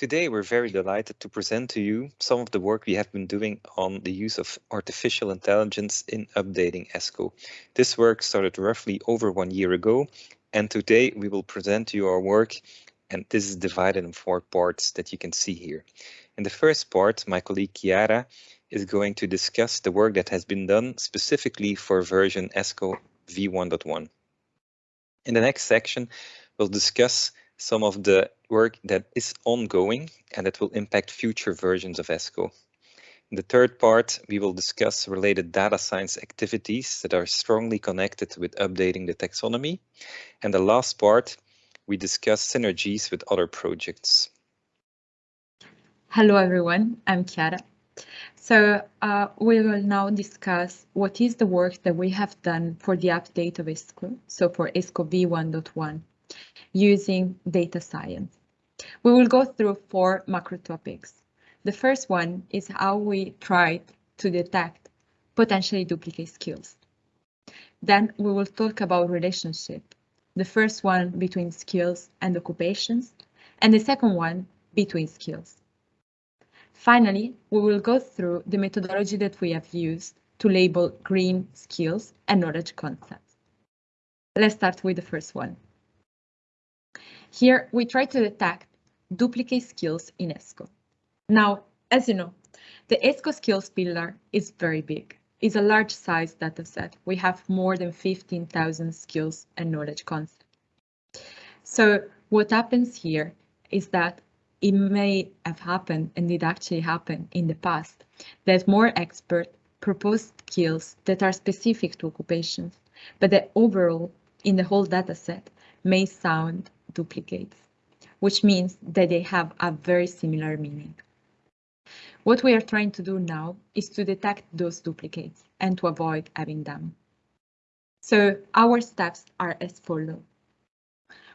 Today, we're very delighted to present to you some of the work we have been doing on the use of artificial intelligence in updating ESCO. This work started roughly over one year ago, and today we will present you our work, and this is divided in four parts that you can see here. In the first part, my colleague Chiara is going to discuss the work that has been done specifically for version ESCO v1.1. In the next section, we'll discuss some of the work that is ongoing and that will impact future versions of ESCO. In the third part, we will discuss related data science activities that are strongly connected with updating the taxonomy. And the last part, we discuss synergies with other projects. Hello, everyone. I'm Chiara. So uh, we will now discuss what is the work that we have done for the update of ESCO, so for ESCO v1.1 using data science. We will go through four macro topics. The first one is how we tried to detect potentially duplicate skills. Then we will talk about relationship. The first one between skills and occupations, and the second one between skills. Finally, we will go through the methodology that we have used to label green skills and knowledge concepts. Let's start with the first one. Here, we try to detect duplicate skills in ESCO. Now, as you know, the ESCO skills pillar is very big. It's a large size dataset. We have more than 15,000 skills and knowledge concepts. So what happens here is that it may have happened, and it actually happened in the past, that more experts propose skills that are specific to occupations, but that overall, in the whole dataset, may sound duplicates, which means that they have a very similar meaning. What we are trying to do now is to detect those duplicates and to avoid having them. So our steps are as follows.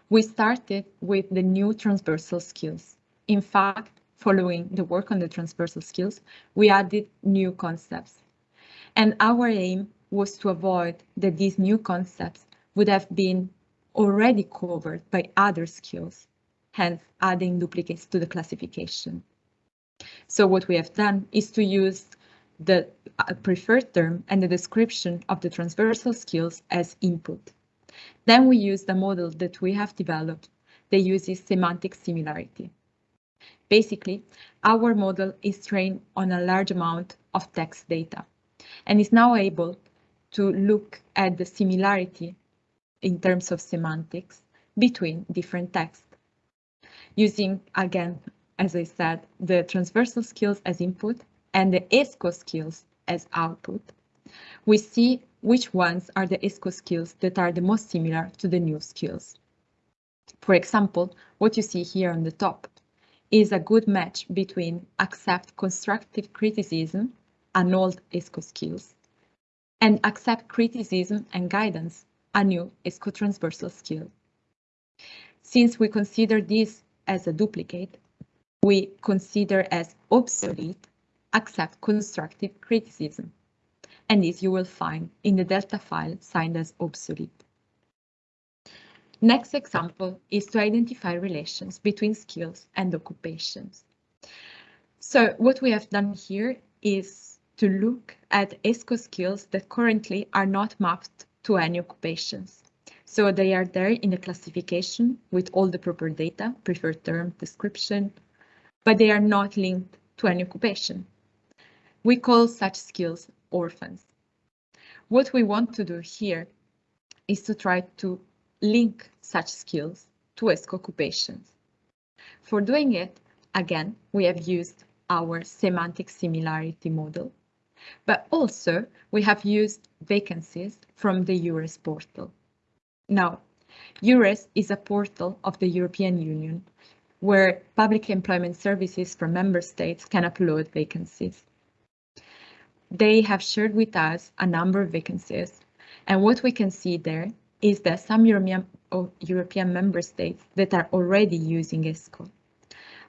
We started with the new transversal skills. In fact, following the work on the transversal skills, we added new concepts. And our aim was to avoid that these new concepts would have been already covered by other skills, hence adding duplicates to the classification. So what we have done is to use the uh, preferred term and the description of the transversal skills as input. Then we use the model that we have developed that uses semantic similarity. Basically, our model is trained on a large amount of text data and is now able to look at the similarity in terms of semantics between different texts. Using, again, as I said, the transversal skills as input and the ESCO skills as output, we see which ones are the ESCO skills that are the most similar to the new skills. For example, what you see here on the top is a good match between accept constructive criticism, and old ESCO skills, and accept criticism and guidance, a new ESCO-transversal skill. Since we consider this as a duplicate, we consider as obsolete accept constructive criticism, and this you will find in the Delta file signed as obsolete. Next example is to identify relations between skills and occupations. So what we have done here is to look at ESCO skills that currently are not mapped to any occupations. So they are there in the classification with all the proper data, preferred term, description, but they are not linked to any occupation. We call such skills orphans. What we want to do here is to try to link such skills to ESCO occupations. For doing it, again, we have used our semantic similarity model but also we have used vacancies from the EURES portal. Now, EURES is a portal of the European Union where public employment services from member states can upload vacancies. They have shared with us a number of vacancies, and what we can see there is that some European, oh, European member states that are already using ESCO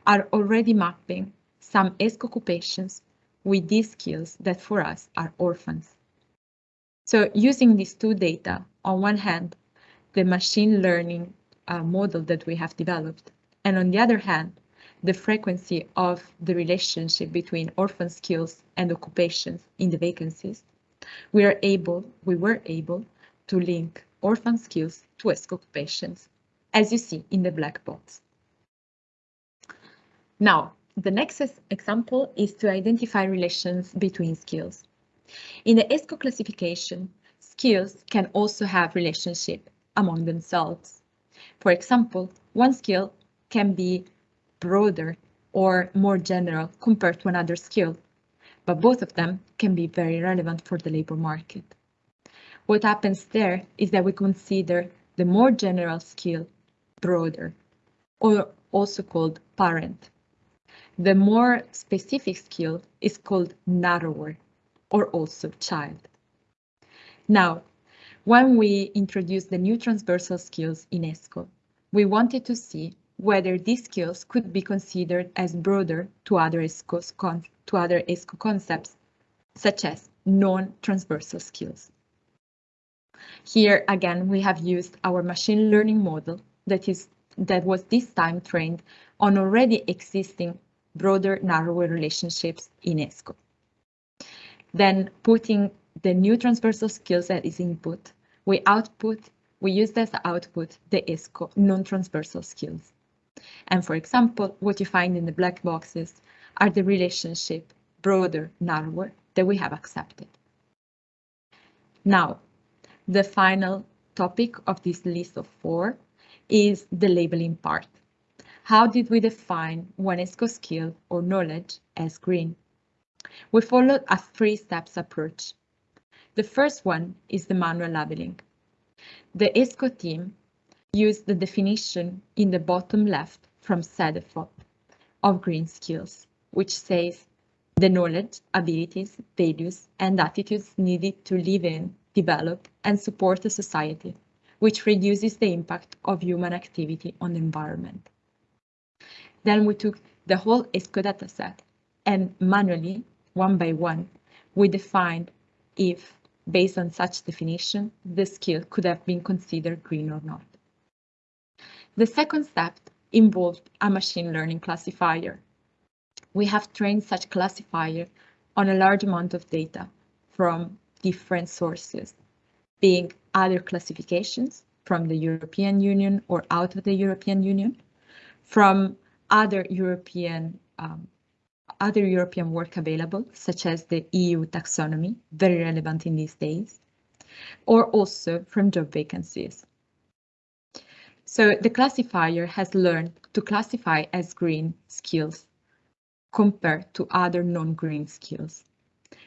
are already mapping some ESCO occupations with these skills that for us are orphans. So using these two data, on one hand, the machine learning uh, model that we have developed, and on the other hand, the frequency of the relationship between orphan skills and occupations in the vacancies, we are able, we were able to link orphan skills to ESCO occupations, as you see in the black box. Now, the next example is to identify relations between skills. In the ESCO classification, skills can also have relationship among themselves. For example, one skill can be broader or more general compared to another skill, but both of them can be very relevant for the labor market. What happens there is that we consider the more general skill broader, or also called parent. The more specific skill is called narrower, or also child. Now, when we introduced the new transversal skills in ESCO, we wanted to see whether these skills could be considered as broader to other ESCO, to other ESCO concepts, such as non-transversal skills. Here again, we have used our machine learning model that is that was this time trained on already existing broader, narrower relationships in ESCO. Then putting the new transversal skill set is input, we output, we use as output the ESCO non-transversal skills. And for example, what you find in the black boxes are the relationship broader, narrower that we have accepted. Now, the final topic of this list of four is the labeling part. How did we define one ESCO skill or knowledge as green? We followed a three steps approach. The first one is the manual labeling. The ESCO team used the definition in the bottom left from CEDEFOP of green skills, which says the knowledge, abilities, values, and attitudes needed to live in, develop, and support a society, which reduces the impact of human activity on the environment. Then we took the whole ESCO dataset and manually, one by one, we defined if, based on such definition, the skill could have been considered green or not. The second step involved a machine learning classifier. We have trained such classifier on a large amount of data from different sources, being other classifications from the European Union or out of the European Union, from other European um, other European work available, such as the EU taxonomy, very relevant in these days, or also from job vacancies. So the classifier has learned to classify as green skills compared to other non-green skills.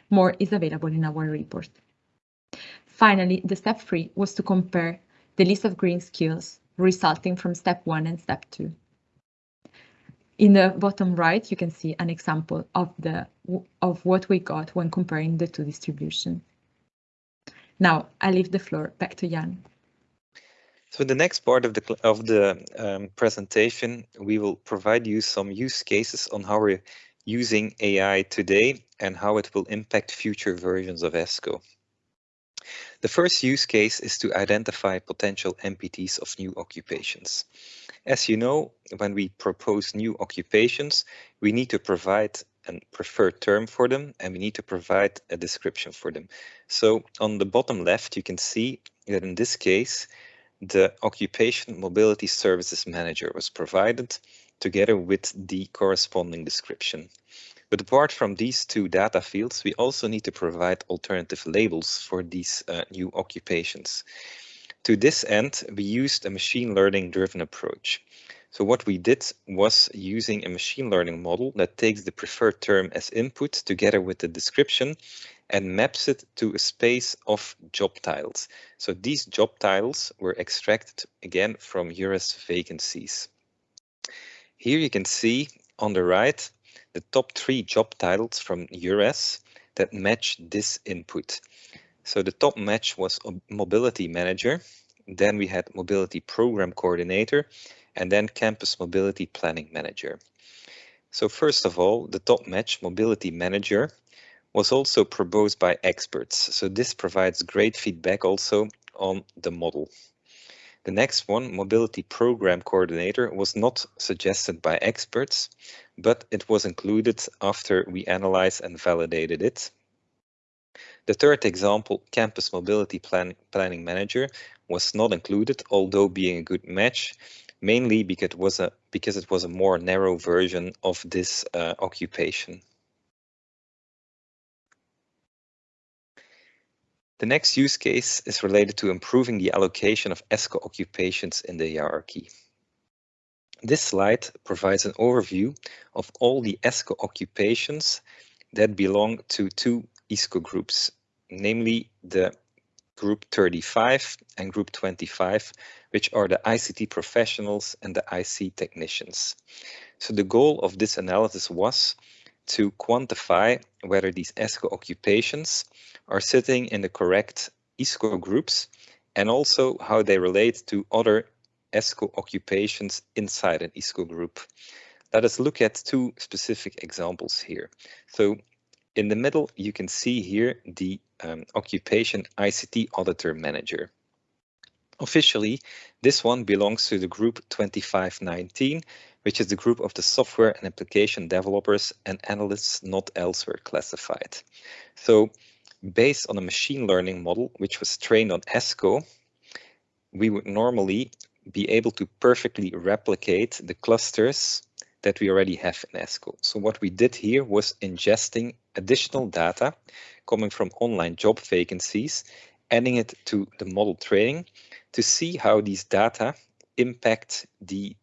More is available in our report. Finally, the step three was to compare the list of green skills resulting from step one and step two. In the bottom right, you can see an example of the of what we got when comparing the two distributions. Now, I leave the floor back to Jan. So in the next part of the of the um, presentation, we will provide you some use cases on how we're using AI today and how it will impact future versions of ESCO. The first use case is to identify potential NPTs of new occupations. As you know, when we propose new occupations, we need to provide a preferred term for them and we need to provide a description for them. So on the bottom left, you can see that in this case, the Occupation Mobility Services Manager was provided together with the corresponding description. But apart from these two data fields, we also need to provide alternative labels for these uh, new occupations. To this end, we used a machine learning driven approach. So what we did was using a machine learning model that takes the preferred term as input together with the description and maps it to a space of job titles. So these job titles were extracted again from EURES vacancies. Here you can see on the right the top three job titles from EURES that match this input. So the top match was Mobility Manager, then we had Mobility Program Coordinator, and then Campus Mobility Planning Manager. So first of all, the top match Mobility Manager was also proposed by experts. So this provides great feedback also on the model. The next one, mobility program coordinator, was not suggested by experts, but it was included after we analyzed and validated it. The third example, campus mobility plan planning manager, was not included, although being a good match, mainly because it was a, because it was a more narrow version of this uh, occupation. The next use case is related to improving the allocation of ESCO occupations in the hierarchy. This slide provides an overview of all the ESCO occupations that belong to two ESCO groups, namely the group 35 and group 25, which are the ICT professionals and the IC technicians. So the goal of this analysis was to quantify whether these ESCO occupations are sitting in the correct ISCO groups and also how they relate to other ESCO occupations inside an ISCO group. Let us look at two specific examples here. So in the middle, you can see here the um, occupation ICT Auditor Manager. Officially, this one belongs to the group 2519, which is the group of the software and application developers and analysts not elsewhere classified. So based on a machine learning model, which was trained on ESCO, we would normally be able to perfectly replicate the clusters that we already have in ESCO. So what we did here was ingesting additional data coming from online job vacancies, adding it to the model training to see how these data impact the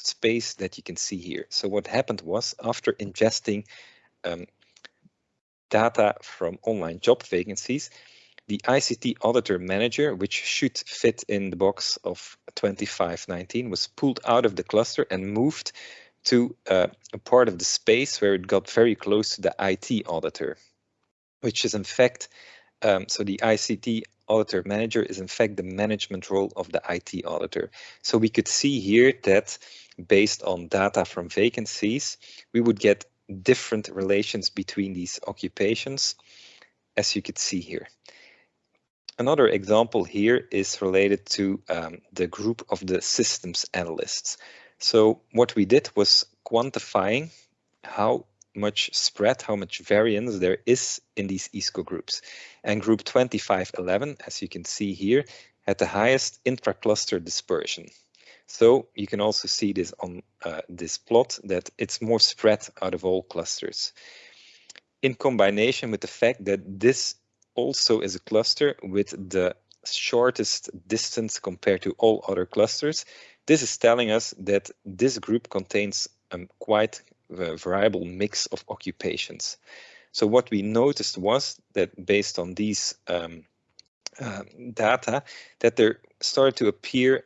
space that you can see here. So what happened was after ingesting um, data from online job vacancies, the ICT Auditor Manager, which should fit in the box of 2519, was pulled out of the cluster and moved to uh, a part of the space where it got very close to the IT auditor, which is in fact, um, so the ICT auditor manager is in fact the management role of the IT auditor. So we could see here that based on data from vacancies, we would get different relations between these occupations, as you could see here. Another example here is related to um, the group of the systems analysts. So what we did was quantifying how much spread, how much variance there is in these ISCO groups. And group 2511, as you can see here, had the highest intra-cluster dispersion. So you can also see this on uh, this plot that it's more spread out of all clusters. In combination with the fact that this also is a cluster with the shortest distance compared to all other clusters, this is telling us that this group contains a quite a variable mix of occupations. So what we noticed was that based on these um, uh, data, that there started to appear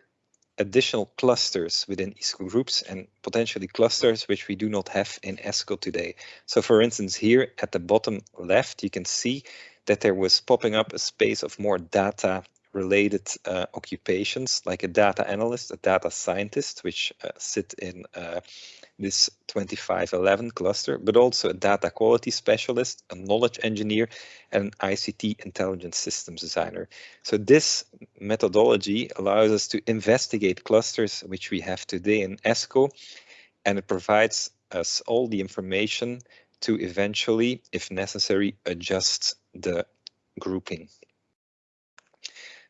additional clusters within ESCO groups and potentially clusters which we do not have in ESCO today. So for instance, here at the bottom left, you can see that there was popping up a space of more data related uh, occupations like a data analyst, a data scientist, which uh, sit in uh, this 2511 cluster, but also a data quality specialist, a knowledge engineer, and an ICT intelligence systems designer. So this methodology allows us to investigate clusters which we have today in ESCO, and it provides us all the information to eventually, if necessary, adjust the grouping.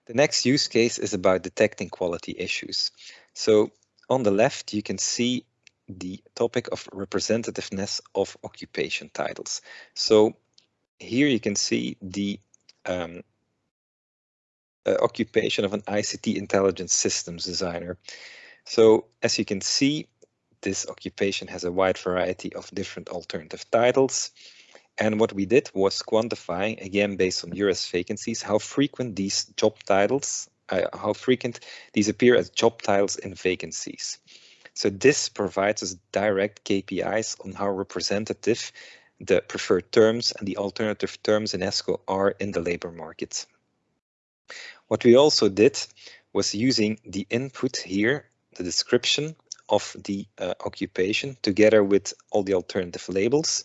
The next use case is about detecting quality issues. So on the left, you can see the topic of representativeness of occupation titles. So here you can see the um, uh, occupation of an ICT intelligence systems designer. So as you can see, this occupation has a wide variety of different alternative titles. And what we did was quantifying, again, based on EURES vacancies, how frequent these job titles, uh, how frequent these appear as job titles in vacancies. So this provides us direct KPIs on how representative the preferred terms and the alternative terms in ESCO are in the labor market. What we also did was using the input here, the description of the uh, occupation together with all the alternative labels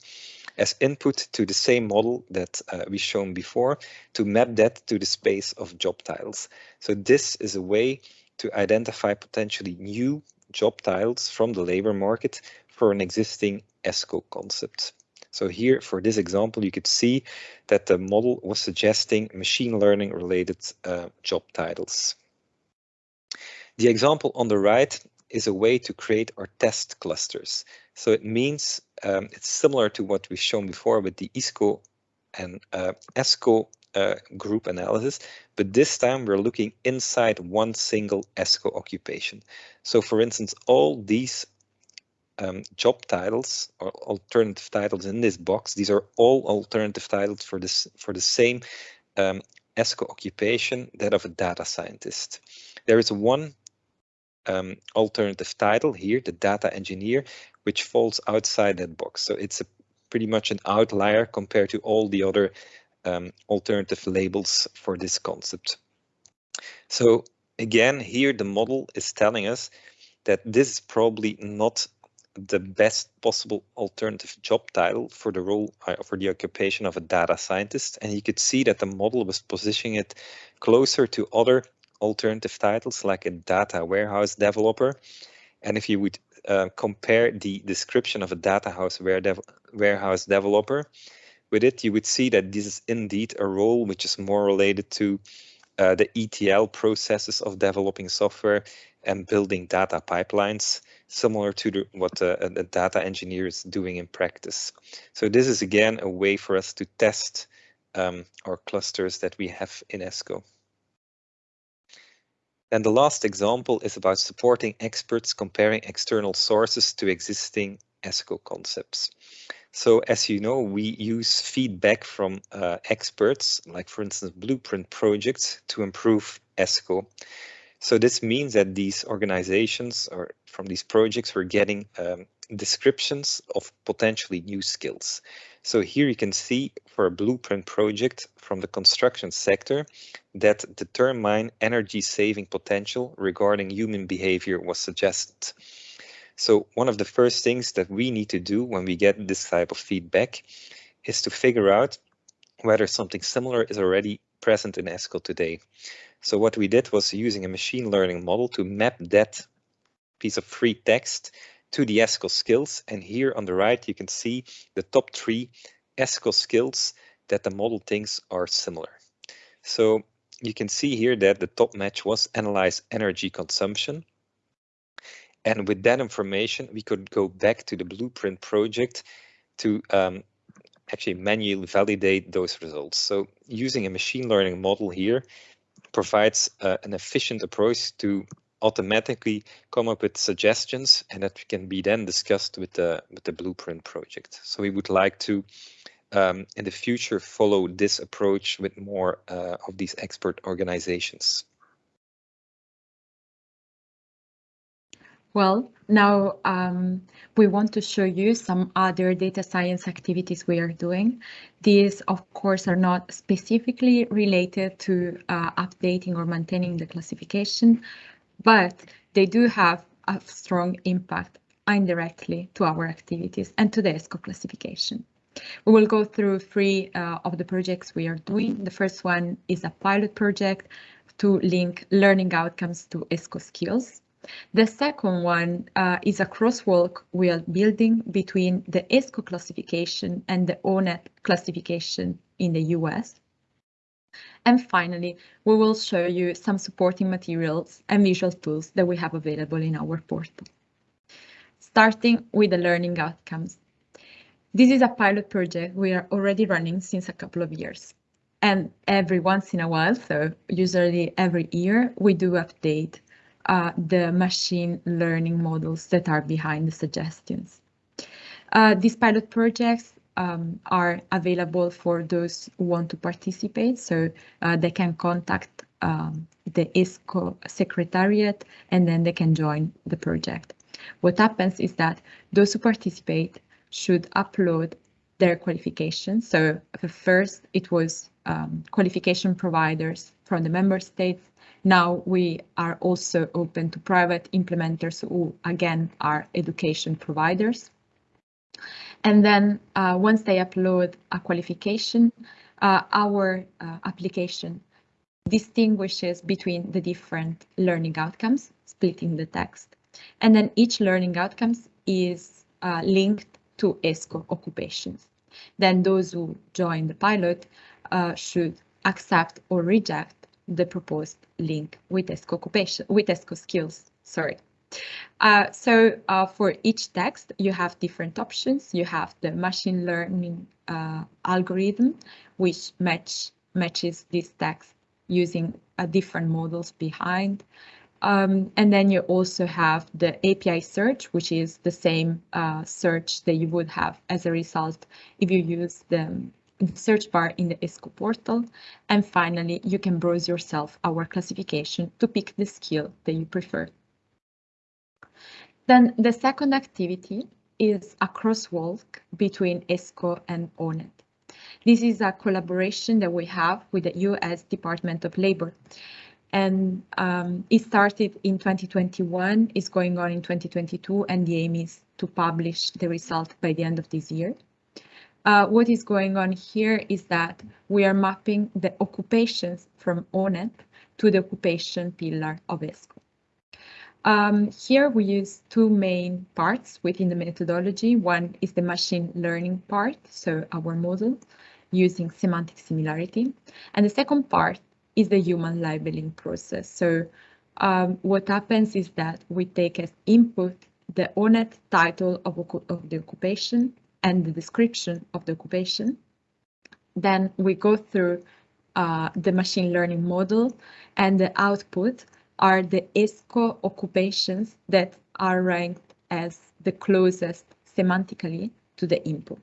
as input to the same model that uh, we shown before to map that to the space of job titles. So this is a way to identify potentially new job titles from the labor market for an existing ESCO concept. So here, for this example, you could see that the model was suggesting machine learning related uh, job titles. The example on the right is a way to create our test clusters. So it means um, it's similar to what we've shown before with the ISCO and uh, ESCO uh, group analysis, but this time we're looking inside one single ESCO occupation. So for instance, all these um, job titles or alternative titles in this box, these are all alternative titles for this for the same um, ESCO occupation, that of a data scientist. There is one um, alternative title here, the data engineer, which falls outside that box. So it's a pretty much an outlier compared to all the other um, alternative labels for this concept. So again, here the model is telling us that this is probably not the best possible alternative job title for the role uh, for the occupation of a data scientist. And you could see that the model was positioning it closer to other alternative titles like a data warehouse developer. And if you would uh, compare the description of a data house dev warehouse developer with it, you would see that this is indeed a role which is more related to uh, the ETL processes of developing software and building data pipelines, similar to the, what a, a, data engineer is doing in practice. So this is again a way for us to test um, our clusters that we have in ESCO. And the last example is about supporting experts comparing external sources to existing ESCO concepts. So as you know, we use feedback from uh, experts, like for instance, blueprint projects to improve ESCO. So this means that these organizations or from these projects we're getting um, descriptions of potentially new skills. So here you can see for a blueprint project from the construction sector that determine energy saving potential regarding human behavior was suggested. So one of the first things that we need to do when we get this type of feedback is to figure out whether something similar is already present in ESCO today. So what we did was using a machine learning model to map that piece of free text to the ESCO skills. And here on the right, you can see the top three ESCO skills that the model thinks are similar. So you can see here that the top match was analyze energy consumption. And with that information, we could go back to the blueprint project to um, actually manually validate those results. So using a machine learning model here provides uh, an efficient approach to automatically come up with suggestions and that can be then discussed with the with the blueprint project. So we would like to um, in the future follow this approach with more uh, of these expert organizations. Well, now um, we want to show you some other data science activities we are doing. These, of course, are not specifically related to uh, updating or maintaining the classification, but they do have a strong impact indirectly to our activities and to the ESCO classification. We will go through three uh, of the projects we are doing. The first one is a pilot project to link learning outcomes to ESCO skills. The second one uh, is a crosswalk we are building between the ESCO classification and the ONET classification in the US. And finally, we will show you some supporting materials and visual tools that we have available in our portal. Starting with the learning outcomes. This is a pilot project we are already running since a couple of years. And every once in a while, so usually every year, we do update uh, the machine learning models that are behind the suggestions. Uh, these pilot projects um, are available for those who want to participate, so uh, they can contact um, the ESCO secretariat and then they can join the project. What happens is that those who participate should upload their qualifications. So first it was um, qualification providers from the member states now we are also open to private implementers who again are education providers. And then uh, once they upload a qualification, uh, our uh, application distinguishes between the different learning outcomes, splitting the text. And then each learning outcomes is uh, linked to ESCO occupations. Then those who join the pilot uh, should accept or reject the proposed link with ESCO occupation, with ESCO skills, sorry. Uh, so uh, for each text, you have different options. You have the machine learning uh, algorithm, which match matches this text using uh, different models behind. Um, and then you also have the API search, which is the same uh, search that you would have as a result if you use the, the search bar in the ESCO portal. And finally, you can browse yourself our classification to pick the skill that you prefer. Then the second activity is a crosswalk between ESCO and ONET. This is a collaboration that we have with the US Department of Labor. And um, it started in 2021, is going on in 2022, and the aim is to publish the result by the end of this year. Uh, what is going on here is that we are mapping the occupations from ONET to the occupation pillar of ESCO. Um, here we use two main parts within the methodology. One is the machine learning part, so our model using semantic similarity. And the second part is the human labeling process. So um, what happens is that we take as input the ONET title of, of the occupation and the description of the occupation. Then we go through uh, the machine learning model and the output are the ESCO occupations that are ranked as the closest semantically to the input.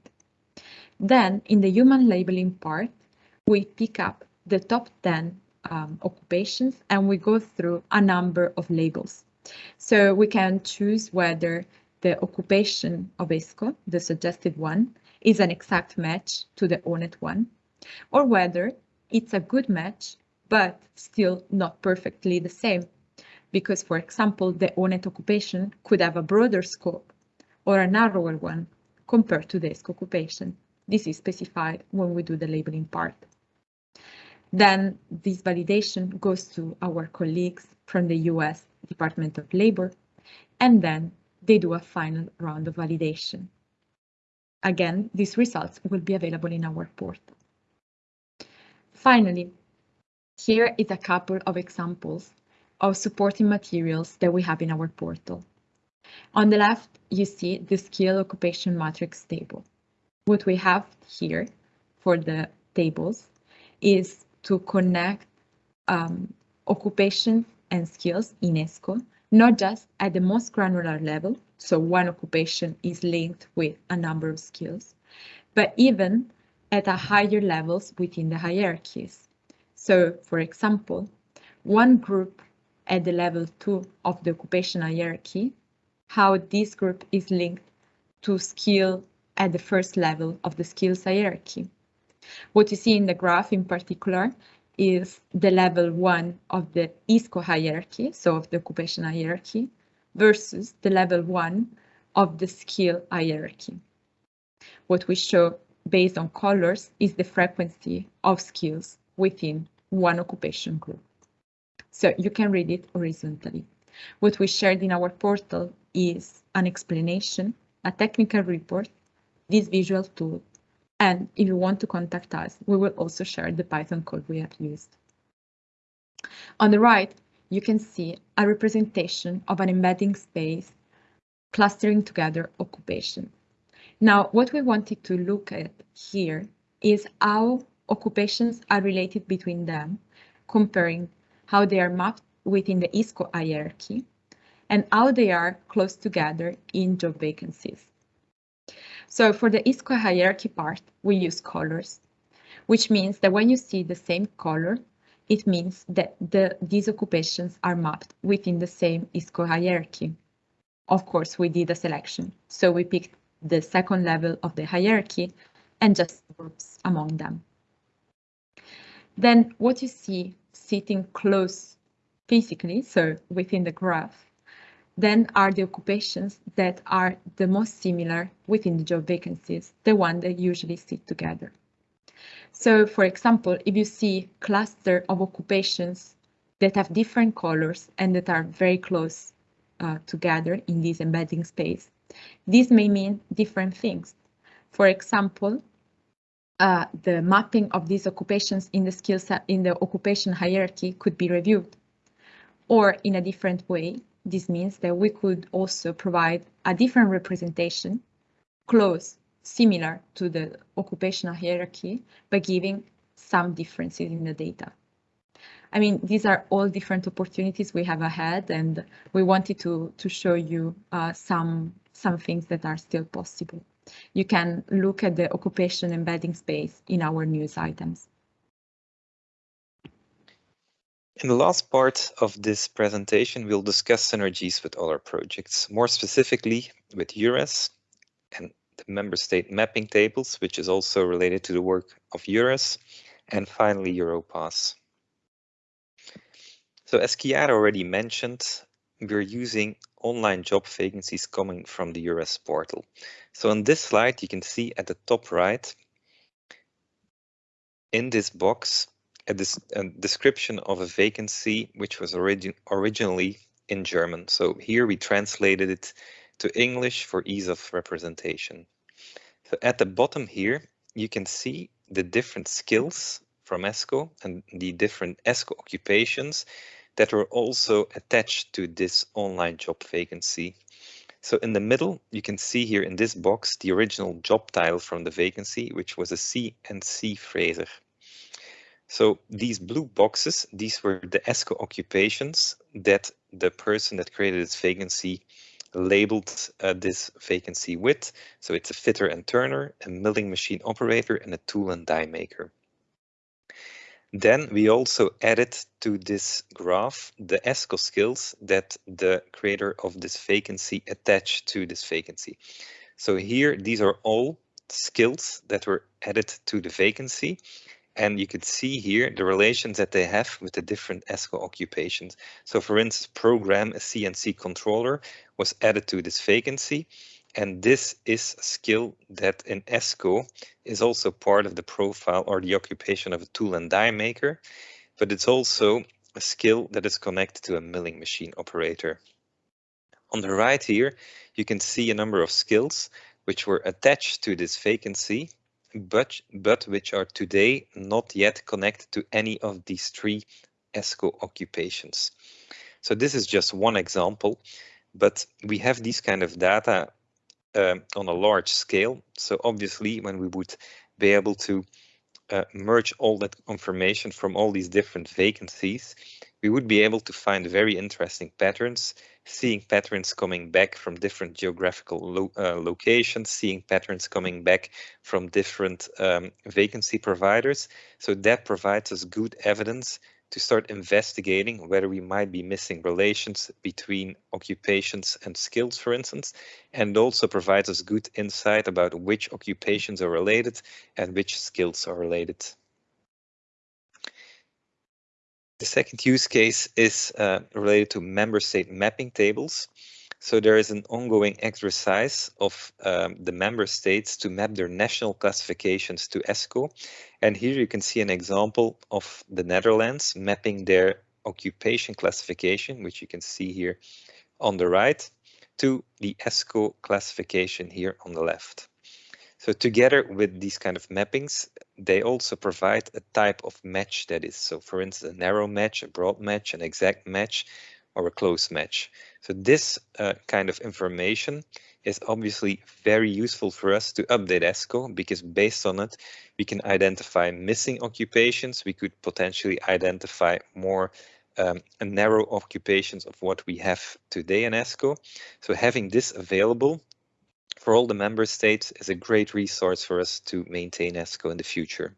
Then in the human labeling part, we pick up the top 10 um, occupations and we go through a number of labels. So we can choose whether the occupation of ESCO, the suggested one, is an exact match to the ONET one, or whether it's a good match but still not perfectly the same. Because, for example, the ONET occupation could have a broader scope or a narrower one compared to the ESCO occupation. This is specified when we do the labeling part. Then this validation goes to our colleagues from the US Department of Labor, and then they do a final round of validation. Again, these results will be available in our portal. Finally, here is a couple of examples of supporting materials that we have in our portal. On the left, you see the skill occupation matrix table. What we have here for the tables is to connect um, occupations and skills in ESCO, not just at the most granular level, so one occupation is linked with a number of skills, but even at a higher levels within the hierarchies. So, for example, one group at the level two of the occupational hierarchy, how this group is linked to skill at the first level of the skills hierarchy. What you see in the graph in particular is the level one of the ISCO hierarchy, so of the occupational hierarchy, versus the level one of the skill hierarchy. What we show based on colors is the frequency of skills within one occupation group. So you can read it horizontally. What we shared in our portal is an explanation, a technical report, this visual tool, and if you want to contact us, we will also share the Python code we have used. On the right, you can see a representation of an embedding space clustering together occupation. Now, what we wanted to look at here is how occupations are related between them, comparing how they are mapped within the ISCO hierarchy, and how they are close together in job vacancies. So for the ISCO hierarchy part, we use colors, which means that when you see the same color, it means that the, these occupations are mapped within the same ISCO hierarchy. Of course, we did a selection, so we picked the second level of the hierarchy and just groups among them. Then what you see sitting close physically, so within the graph, then are the occupations that are the most similar within the job vacancies, the one that usually sit together. So for example, if you see cluster of occupations that have different colors and that are very close uh, together in this embedding space, this may mean different things. For example, uh, the mapping of these occupations in the skill set in the occupation hierarchy could be reviewed. Or in a different way, this means that we could also provide a different representation close, similar to the occupational hierarchy, by giving some differences in the data. I mean, these are all different opportunities we have ahead, and we wanted to, to show you uh, some, some things that are still possible. You can look at the occupation embedding space in our news items. In the last part of this presentation, we'll discuss synergies with other projects, more specifically with EURES and the member state mapping tables, which is also related to the work of EURES, and finally Europass. So as Chiara already mentioned, we're using online job vacancies coming from the EURES portal. So on this slide, you can see at the top right, in this box, a, a description of a vacancy which was origi originally in German. So here we translated it to English for ease of representation. So at the bottom here, you can see the different skills from ESCO and the different ESCO occupations that were also attached to this online job vacancy. So in the middle, you can see here in this box the original job title from the vacancy, which was a CNC Fraser. So these blue boxes, these were the ESCO occupations that the person that created this vacancy labeled uh, this vacancy with. So it's a fitter and turner, a milling machine operator, and a tool and die maker. Then we also added to this graph the ESCO skills that the creator of this vacancy attached to this vacancy. So here, these are all skills that were added to the vacancy and you could see here the relations that they have with the different ESCO occupations. So for instance, program a CNC controller was added to this vacancy. And this is a skill that in ESCO is also part of the profile or the occupation of a tool and die maker, but it's also a skill that is connected to a milling machine operator. On the right here, you can see a number of skills which were attached to this vacancy but, but which are today not yet connected to any of these three ESCO occupations. So this is just one example, but we have these kind of data um, on a large scale. So obviously when we would be able to uh, merge all that information from all these different vacancies, we would be able to find very interesting patterns seeing patterns coming back from different geographical lo uh, locations, seeing patterns coming back from different um, vacancy providers. So that provides us good evidence to start investigating whether we might be missing relations between occupations and skills, for instance, and also provides us good insight about which occupations are related and which skills are related. The second use case is uh, related to member state mapping tables. So there is an ongoing exercise of um, the member states to map their national classifications to ESCO. And here you can see an example of the Netherlands mapping their occupation classification, which you can see here on the right, to the ESCO classification here on the left. So together with these kind of mappings, they also provide a type of match that is, so for instance, a narrow match, a broad match, an exact match, or a close match. So this uh, kind of information is obviously very useful for us to update ESCO because based on it, we can identify missing occupations. We could potentially identify more um, narrow occupations of what we have today in ESCO. So having this available for all the member states is a great resource for us to maintain ESCO in the future.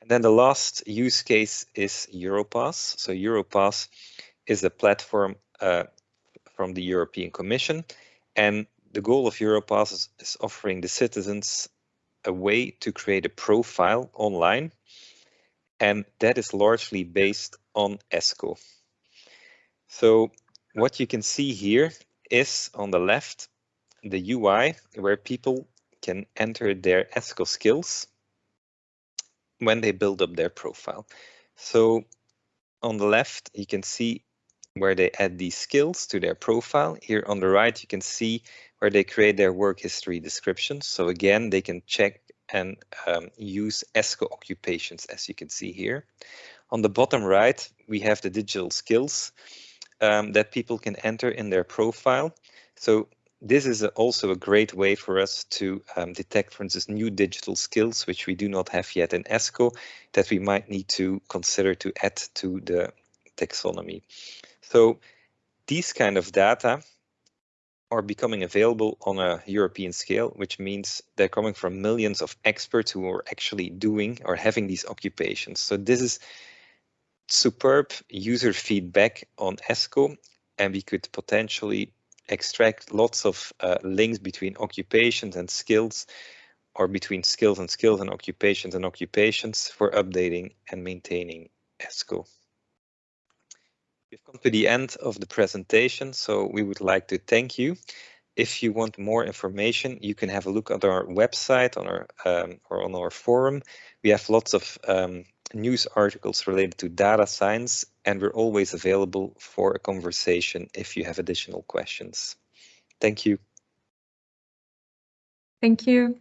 And then the last use case is Europass. So Europass is a platform uh, from the European Commission. And the goal of Europass is, is offering the citizens a way to create a profile online. And that is largely based on ESCO. So what you can see here is on the left, the UI where people can enter their ESCO skills when they build up their profile. So on the left, you can see where they add these skills to their profile. Here on the right, you can see where they create their work history descriptions. So again, they can check and um, use ESCO occupations, as you can see here. On the bottom right, we have the digital skills um, that people can enter in their profile. So this is also a great way for us to um, detect, for instance, new digital skills, which we do not have yet in ESCO, that we might need to consider to add to the taxonomy. So these kind of data are becoming available on a European scale, which means they're coming from millions of experts who are actually doing or having these occupations. So this is superb user feedback on ESCO, and we could potentially extract lots of uh, links between occupations and skills or between skills and skills and occupations and occupations for updating and maintaining ESCO. We've come to the end of the presentation, so we would like to thank you. If you want more information, you can have a look at our website on our um, or on our forum. We have lots of um, news articles related to data science, and we're always available for a conversation if you have additional questions. Thank you. Thank you.